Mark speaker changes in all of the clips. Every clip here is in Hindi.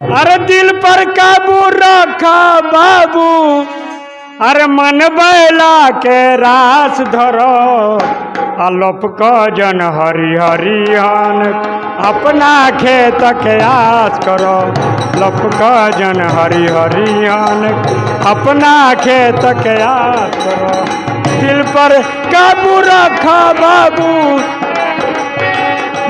Speaker 1: अरे दिल पर काबू रखा बाबू। अरे मन बैला के रास धरो। अलोप क जन हरि हरिहन अपना खेत के आस करो। लप क जन हरि हरिहन अपना खेत के आस करो। दिल पर काबू रखा बाबू।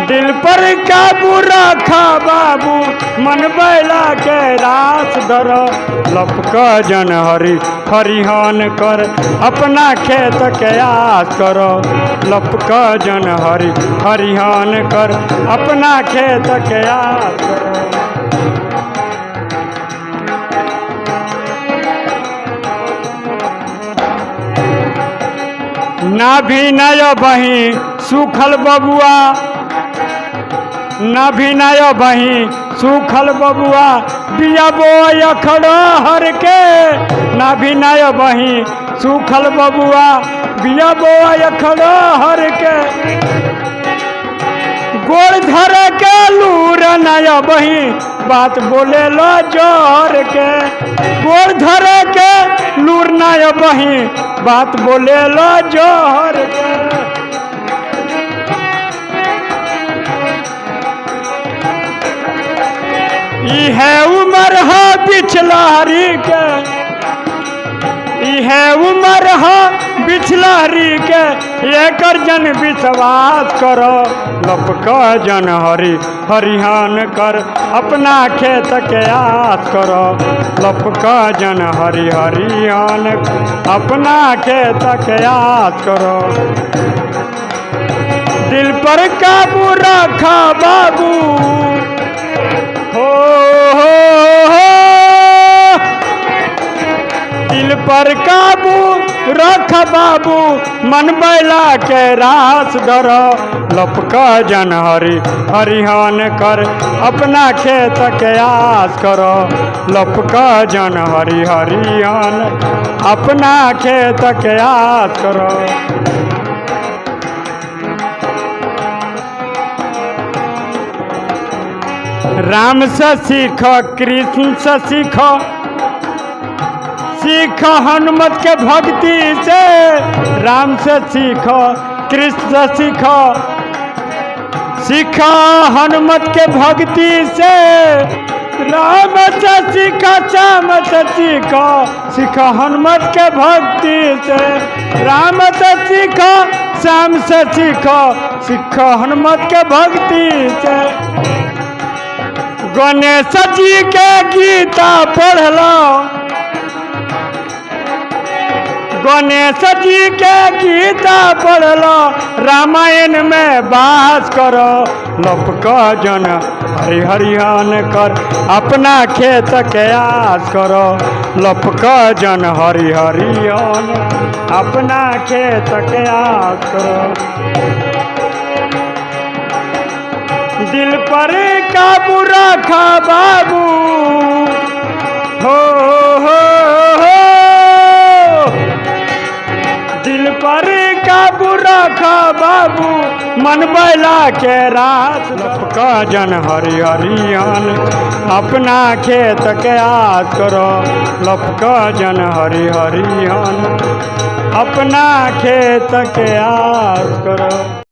Speaker 1: दिल पर काबू रखा बाबू? मन बैला के रास धर। लपक जन हरि, हरिहन कर। अपना खेत के आस कर। लपक जन हरि, हरिहन कर। अपना खेत के आस कर। ना भी नय बही सुखल बबुआ। ना भी बही, सुखल बबुआ बिया बो अखड़ो हर के ना भी बही, सुखल बबुआ बिया बो अखड़ो हर के गोड़ धर के लूर नय बही, बात बोले लो ज़ोर के गोड़ धर के लूर नय बही, बात बोले लो ज़ोर के इहे उमर है बिछलहरी के। इहे उमर है बिछलहरी के। एकर जन विश्वास करो, लपक जन हरि, हरिहान कर। अपना खेत के आस करो, लपक जन हरि, हरिहान। अपना खेत के आस करो। दिल पर काबू रखा बाबू पर काबू रख बाबू, मन बैला के रास धर। लपक जन हरि, हरिहन कर, अपना खेत के आस कर। लपक जन हरि, हरिहन, अपना खेत के आस कर। राम से सीख, कृष्ण से सीख सीख हनुमत के भक्ति से। राम से सीख, कृष्ण से सीख। सीख हनुमत के भक्ति से। राम से सीख, श्याम से सीख। सीख हनुमत के भक्ति से। राम से सीख, श्याम से सीख। सीख हनुमत के भक्ति से। गणेश जी के गीता पढ़लो गणेश जी के गीता पढ़लो रामायण में बास करो। लपक जन हरि हरिहन कर, अपना खेत के आस करो। लपक जन हरि हरिहन अपना खेत के आस करो। दिल पर काबू रखा बाबू, हो काबू बाबू, मन बैला के रात। लपका जन हरिहरियन, अपना खेत के आस करो। लपका जन हरिहरियन, अपना खेत के आस करो।